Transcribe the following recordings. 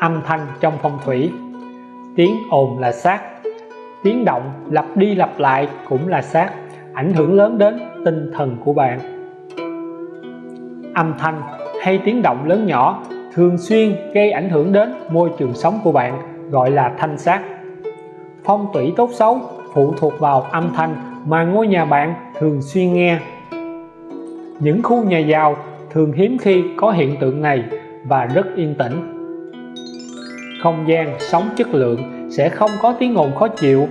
âm thanh trong phong thủy. Tiếng ồn là sát tiếng động lặp đi lặp lại cũng là sát ảnh hưởng lớn đến tinh thần của bạn. Âm thanh hay tiếng động lớn nhỏ thường xuyên gây ảnh hưởng đến môi trường sống của bạn, gọi là thanh sát phong thủy tốt xấu phụ thuộc vào âm thanh mà ngôi nhà bạn thường xuyên nghe. Những khu nhà giàu thường hiếm khi có hiện tượng này và rất yên tĩnh không gian sống chất lượng sẽ không có tiếng ồn khó chịu.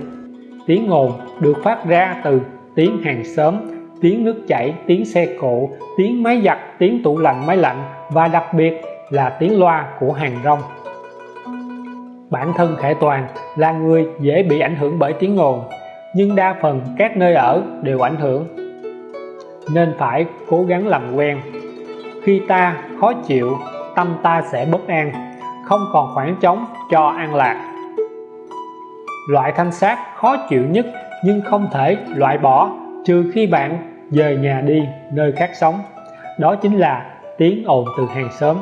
Tiếng ồn được phát ra từ tiếng hàng xóm, tiếng nước chảy, tiếng xe cộ, tiếng máy giặt, tiếng tủ lạnh, máy lạnh và đặc biệt là tiếng loa của hàng rong. Bản thân khải toàn là người dễ bị ảnh hưởng bởi tiếng ồn, nhưng đa phần các nơi ở đều ảnh hưởng. Nên phải cố gắng làm quen. Khi ta khó chịu, tâm ta sẽ bất an không còn khoảng trống cho an lạc. Loại thanh sát khó chịu nhất nhưng không thể loại bỏ trừ khi bạn rời nhà đi nơi khác sống. Đó chính là tiếng ồn từ hàng xóm.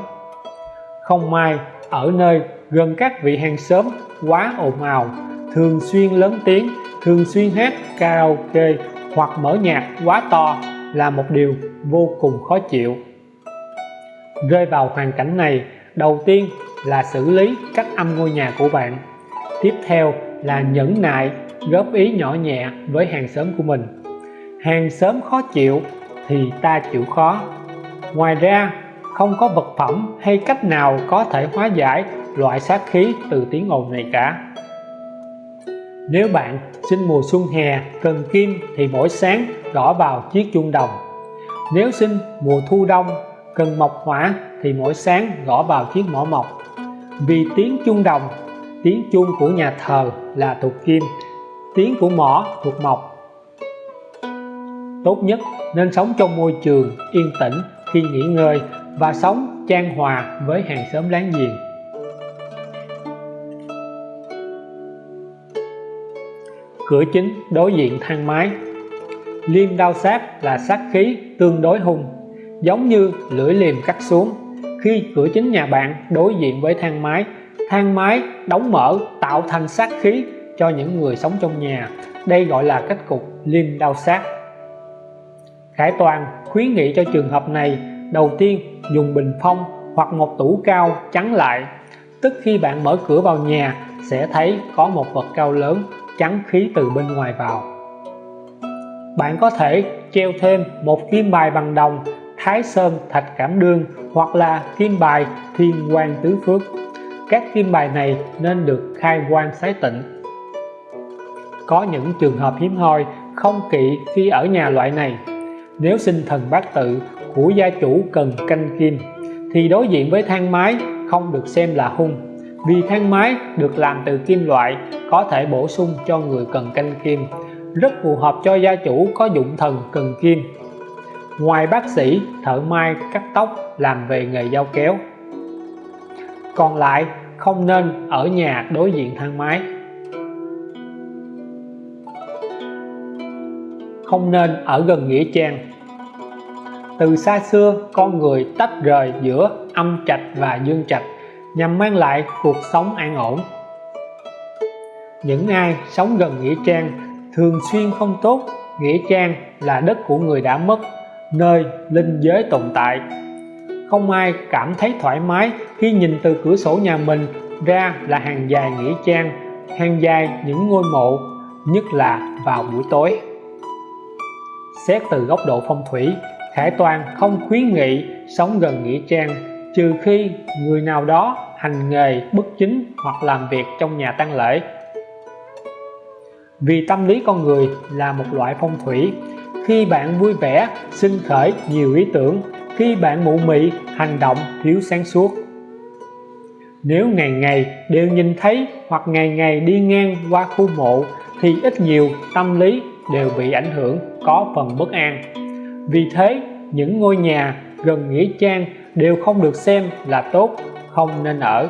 Không may ở nơi gần các vị hàng xóm quá ồn ào, thường xuyên lớn tiếng, thường xuyên hát karaoke hoặc mở nhạc quá to là một điều vô cùng khó chịu. Rơi vào hoàn cảnh này, đầu tiên là xử lý cách âm ngôi nhà của bạn. Tiếp theo là nhẫn nại, góp ý nhỏ nhẹ với hàng xóm của mình. Hàng xóm khó chịu thì ta chịu khó. Ngoài ra, không có vật phẩm hay cách nào có thể hóa giải loại sát khí từ tiếng ồn này cả. Nếu bạn sinh mùa xuân hè, cần kim thì mỗi sáng gõ vào chiếc chuông đồng. Nếu sinh mùa thu đông, cần mộc hỏa thì mỗi sáng gõ vào chiếc mỏ mộc vì tiếng chuông đồng, tiếng chuông của nhà thờ là thuộc kim, tiếng của mỏ thuộc mộc. Tốt nhất nên sống trong môi trường yên tĩnh khi nghỉ ngơi và sống trang hòa với hàng xóm láng giềng. Cửa chính đối diện thang máy. Liêm đao sát là sát khí tương đối hung giống như lưỡi liềm cắt xuống khi cửa chính nhà bạn đối diện với thang máy. Thang máy đóng mở tạo thành sát khí cho những người sống trong nhà. Đây gọi là cách cục liêm đao sát. Khải Toàn khuyến nghị cho trường hợp này, đầu tiên dùng bình phong hoặc một tủ cao chắn lại. Tức khi bạn mở cửa vào nhà, sẽ thấy có một vật cao lớn chắn khí từ bên ngoài vào. Bạn có thể treo thêm một kim bài bằng đồng thái sơn, thạch cảm đương hoặc là kim bài, thiên quan tứ phước. Các kim bài này nên được khai quan sái tịnh. Có những trường hợp hiếm hoi, không kỵ khi ở nhà loại này. Nếu sinh thần bát tự của gia chủ cần canh kim, thì đối diện với thang máy không được xem là hung. Vì thang máy được làm từ kim loại, có thể bổ sung cho người cần canh kim. Rất phù hợp cho gia chủ có dụng thần cần kim ngoài bác sĩ, thợ may cắt tóc làm về nghề dao kéo. Còn lại, không nên ở nhà đối diện thang máy. Không nên ở gần nghĩa trang. Từ xa xưa, con người tách rời giữa âm trạch và dương trạch, nhằm mang lại cuộc sống an ổn. Những ai sống gần nghĩa trang thường xuyên không tốt, nghĩa trang là đất của người đã mất nơi linh giới tồn tại. Không ai cảm thấy thoải mái khi nhìn từ cửa sổ nhà mình ra là hàng dài nghĩa trang, hàng dài những ngôi mộ, nhất là vào buổi tối. Xét từ góc độ phong thủy, Khải Toàn không khuyến nghị sống gần nghĩa trang, trừ khi người nào đó hành nghề bất chính hoặc làm việc trong nhà tang lễ. Vì tâm lý con người là một loại phong thủy khi bạn vui vẻ, sinh khởi nhiều ý tưởng. Khi bạn mụ mị, hành động thiếu sáng suốt. Nếu ngày ngày đều nhìn thấy hoặc ngày ngày đi ngang qua khu mộ, thì ít nhiều tâm lý đều bị ảnh hưởng, có phần bất an. Vì thế, những ngôi nhà gần nghĩa trang đều không được xem là tốt, không nên ở.